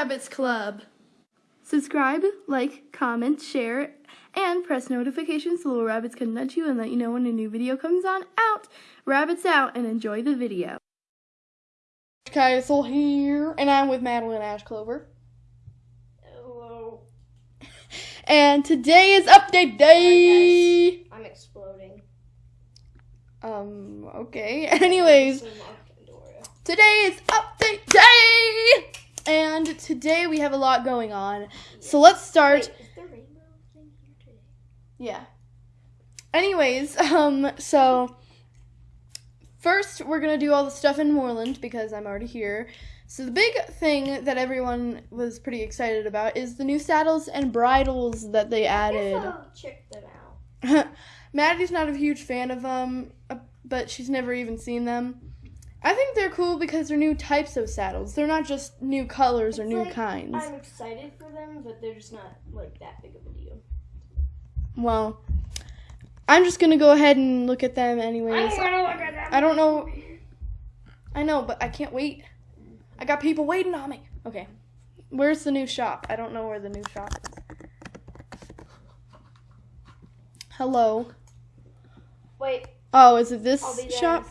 Rabbits Club. Subscribe, like, comment, share, and press notifications so little rabbits can nudge you and let you know when a new video comes on out. Rabbits out and enjoy the video. Castle here, and I'm with Madeline Ash Clover. Hello. And today is update day. I'm exploding. Um, okay. Anyways, So locked Pandoria. today is update day! And today we have a lot going on. So let's start. Wait, is the rainbow thing here today? Yeah. Anyways, um, so first we're gonna do all the stuff in Moorland because I'm already here. So the big thing that everyone was pretty excited about is the new saddles and bridles that they added. check them out. Maddie's not a huge fan of them, uh, but she's never even seen them. I think they're cool because they're new types of saddles. They're not just new colors or It's new like, kinds. I'm excited for them, but they're just not like that big of a deal. Well, I'm just gonna go ahead and look at them anyways. gonna look at them. I don't know. I know, but I can't wait. I got people waiting on me. Okay. Where's the new shop? I don't know where the new shop is. Hello. Wait, Oh, is it this I'll be there shop?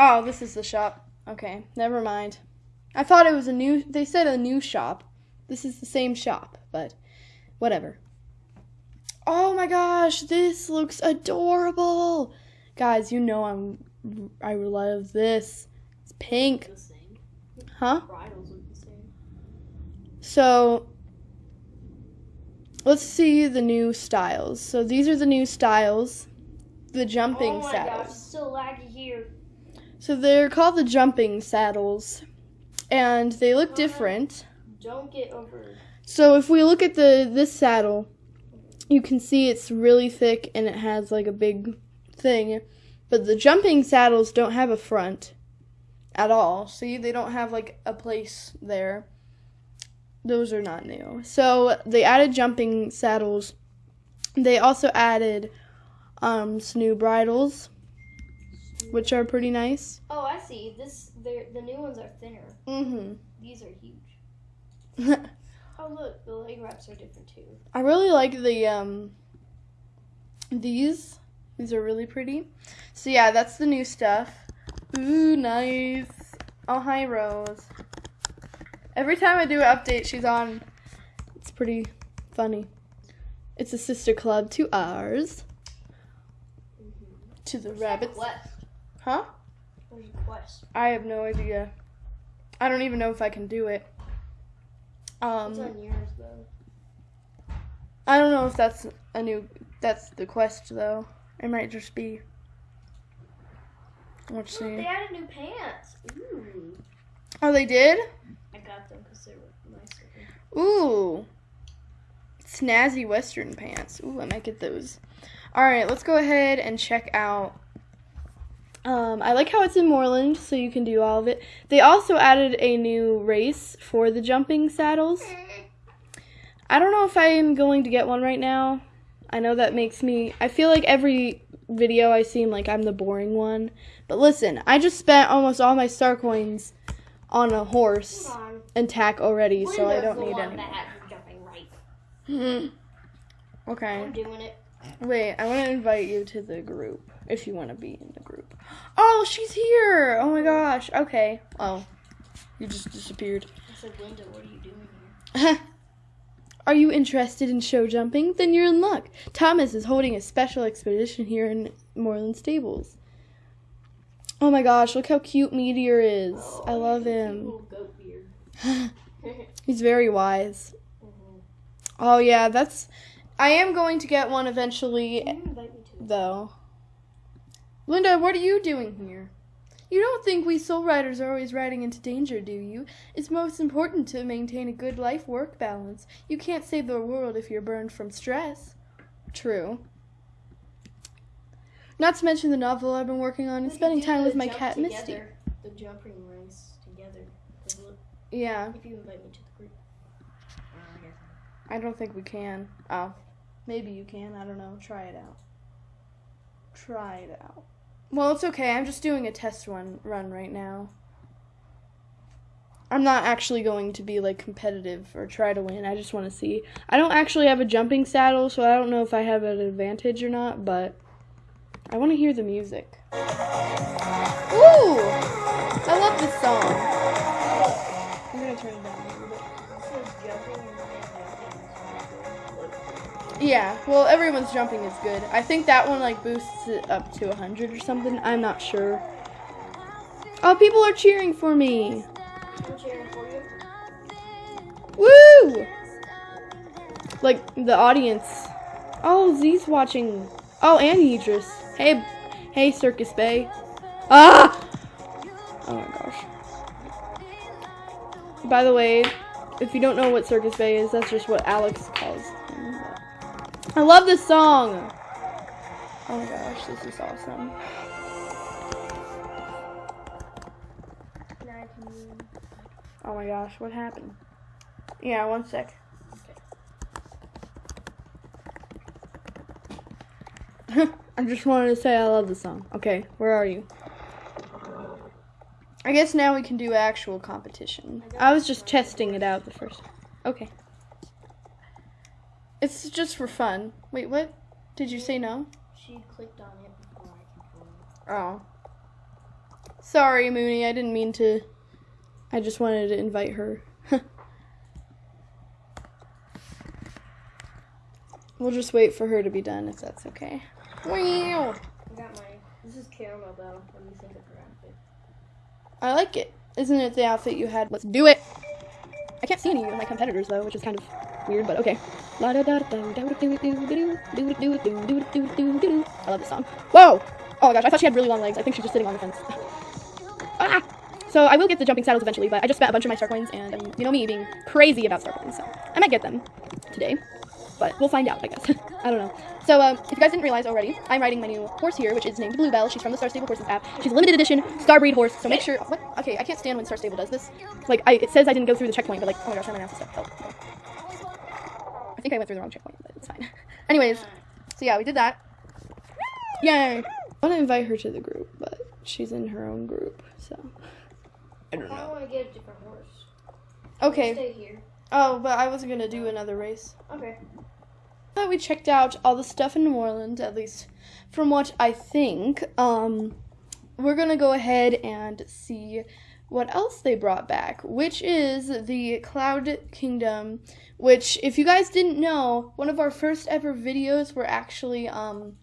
In a second. Oh, this is the shop. Okay, never mind. I thought it was a new. They said a new shop. This is the same shop, but whatever. Oh my gosh, this looks adorable, guys. You know I'm. I love this. It's pink, huh? Bridles look the same. So let's see the new styles. So these are the new styles. The jumping oh my saddles. gosh, still laggy here. So they're called the jumping saddles, and they look different. Don't get over. So if we look at the this saddle, you can see it's really thick and it has like a big thing. But the jumping saddles don't have a front at all. See, they don't have like a place there. Those are not new. So they added jumping saddles. They also added um, some new bridles, which are pretty nice. Oh, I see. This, they're, the new ones are thinner. Mm-hmm. These are huge. Oh look, the leg wraps are different too. I really like the um these. These are really pretty. So yeah, that's the new stuff. Ooh, nice. Oh hi Rose. Every time I do an update, she's on. It's pretty funny. It's a sister club to ours. To the rabbits. Quest. Huh? There's a quest. I have no idea. I don't even know if I can do it. It's Um on yours though. I don't know if that's a new. That's the quest though. It might just be. Let's Look, they see. added new pants. Ooh. Oh, they did. I got them because they were nice. looking. Ooh, snazzy Western pants. Ooh, I might get those. All right, let's go ahead and check out. Um, I like how it's in Moorland, so you can do all of it. They also added a new race for the jumping saddles. I don't know if I am going to get one right now. I know that makes me. I feel like every video I seem like I'm the boring one. But listen, I just spent almost all my star coins on a horse on. and tack already, so I don't need any. right. Hmm. Okay. I'm doing it. Wait, I want to invite you to the group if you want to be in the group. Oh, she's here! Oh my gosh. Okay. Oh, you just disappeared. I said, Linda, what are you doing here? Are you interested in show jumping? Then you're in luck. Thomas is holding a special expedition here in Moorland Stables. Oh my gosh, look how cute Meteor is. I Oh, love cute him. Little goat beard. He's very wise. Mhm. Oh yeah, that's. I am going to get one eventually, you invite me to it? though. Linda, what are you doing here? You don't think we soul riders are always riding into danger, do you? It's most important to maintain a good life work balance. You can't save the world if you're burned from stress. True. Not to mention the novel I've been working on and spending time with my cat Misty. together, The jumping race together. Yeah, If you invite me to the group. I guess. I don't think we can. Oh, maybe you can. I don't know. Try it out. Try it out. Well, it's okay. I'm just doing a test run run right now. I'm not actually going to be like competitive or try to win. I just want to see. I don't actually have a jumping saddle, so I don't know if I have an advantage or not, but I want to hear the music. Ooh! I love this song. Turn it down a little bit. Yeah, well, everyone's jumping is good. I think that one like boosts it up to 100 or something. I'm not sure. Oh, people are cheering for me. I'm cheering for you. Woo! Like the audience. Oh, Z's watching. Oh, and Idris. Hey, hey, Circus Bay. Ah! Oh my gosh. By the way, if you don't know what Circus Bay is, that's just what Alex calls. I love this song. Oh my gosh, this is awesome. Oh my gosh, what happened? Yeah, one sec. I just wanted to say I love the song. Okay, where are you? I guess now we can do actual competition. I was just testing it out the first. Okay. It's just for fun. Wait, what? Did you say no? She clicked on it before I controlled Oh. Sorry, Mooney. I didn't mean to. I just wanted to invite her. we'll just wait for her to be done if that's okay. Wow. I got my. This is caramel though. Let me think of her? I like it. Isn't it the outfit you had? Let's do it. I can't see any of my competitors though, which is kind of weird, but okay. I love this song. Whoa! Oh gosh, I thought she had really long legs. I think she's just sitting on the fence. ah! So I will get the jumping saddles eventually, but I just spent a bunch of my star coins, and um, you know me being crazy about star coins, so I might get them today. But we'll find out, I guess. I don't know. So, um, if you guys didn't realize already, I'm riding my new horse here, which is named Bluebell. She's from the Star Stable Horses app. She's a limited edition star breed horse, so make sure. What? Okay, I can't stand when Star Stable does this. Like, I, it says I didn't go through the checkpoint, but like, oh my gosh, I'm gonna have to step. Oh, oh. I think I went through the wrong checkpoint, but it's fine. Anyways, so yeah, we did that. Yay! I want to invite her to the group, but she's in her own group, so I don't I know. want to get a different horse. Okay. Stay here. Oh, but I wasn't gonna do another race. Okay. But we checked out all the stuff in New Orleans, at least from what I think. Um, we're gonna go ahead and see what else they brought back, which is the Cloud Kingdom. Which, if you guys didn't know, one of our first ever videos were actually um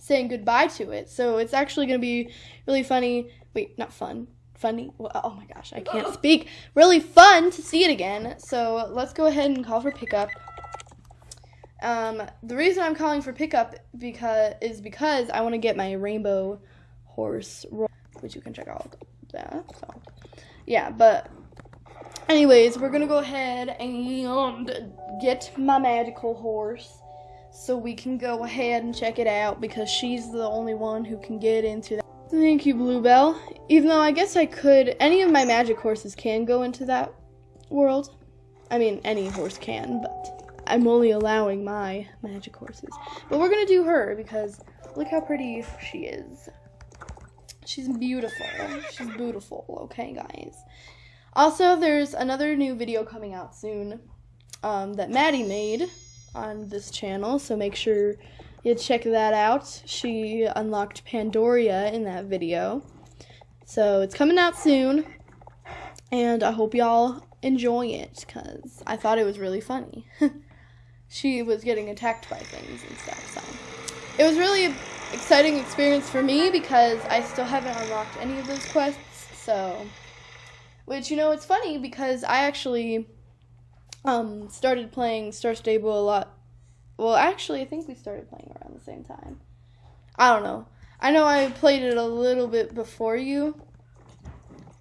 saying goodbye to it. So it's actually gonna be really funny. Wait, not fun. Funny. Oh my gosh, I can't speak. Really fun to see it again. So let's go ahead and call for pickup. Um, the reason I'm calling for pickup because is because I want to get my rainbow horse, which you can check out that. So, yeah, but anyways, we're gonna go ahead and get my magical horse so we can go ahead and check it out because she's the only one who can get into that. Thank you, Bluebell. Even though I guess I could, any of my magic horses can go into that world. I mean, any horse can, but I'm only allowing my magic horses. But we're gonna do her because look how pretty she is. She's beautiful. She's beautiful, okay, guys. Also, there's another new video coming out soon um, that Maddie made on this channel, so make sure you check that out. She unlocked Pandoria in that video. So it's coming out soon, and I hope y'all enjoy it because I thought it was really funny. she was getting attacked by things and stuff, so it was really an exciting experience for me because I still haven't unlocked any of those quests, so which you know it's funny because I actually um started playing Star Stable a lot well actually I think we started playing around the same time. I don't know. I know I played it a little bit before you,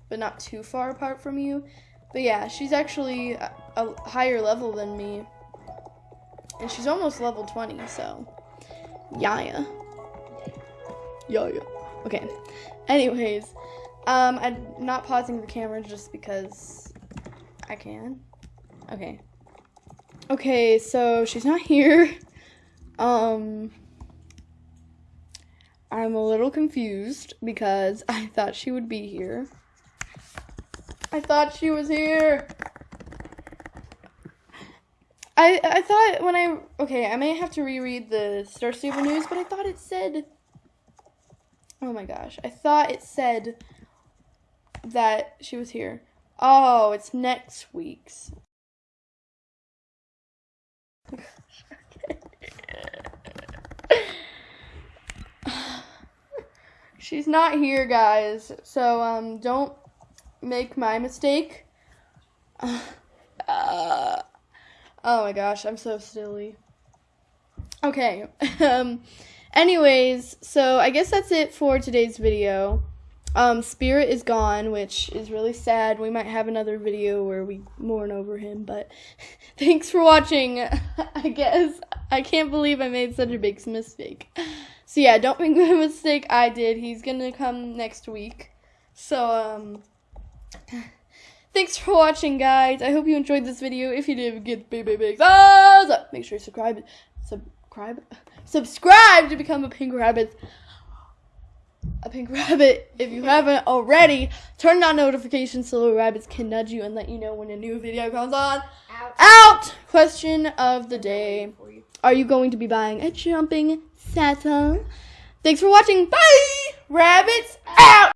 but not too far apart from you. But yeah, she's actually a, a higher level than me. And she's almost level 20, so yeah. yeah. Okay. Anyways, um I'm not pausing the camera just because I can. Okay. Okay, so she's not here. Um I'm a little confused because I thought she would be here. I thought she was here. I I thought when I okay, I may have to reread the Star Stable news, but I thought it said Oh my gosh. I thought it said that she was here. Oh, it's next week's. She's not here, guys. So um don't make my mistake. Uh, oh my gosh, I'm so silly. Okay. Um anyways, so I guess that's it for today's video. Um Spirit is gone, which is really sad. We might have another video where we mourn over him, but thanks for watching. I guess I can't believe I made such a big mistake. So yeah, don't make the mistake I did. He's to come next week. So um Thanks for watching, guys. I hope you enjoyed this video. If you did, give big, big, big thumbs up. Make sure you subscribe, subscribe, subscribe to become a pink rabbit. A pink rabbit. If you haven't already, turn on notifications so little rabbits can nudge you and let you know when a new video comes on. Out. Out. Question of the day: Are you going to be buying a jumping Santa? Thanks for watching. Bye. Rabbits out.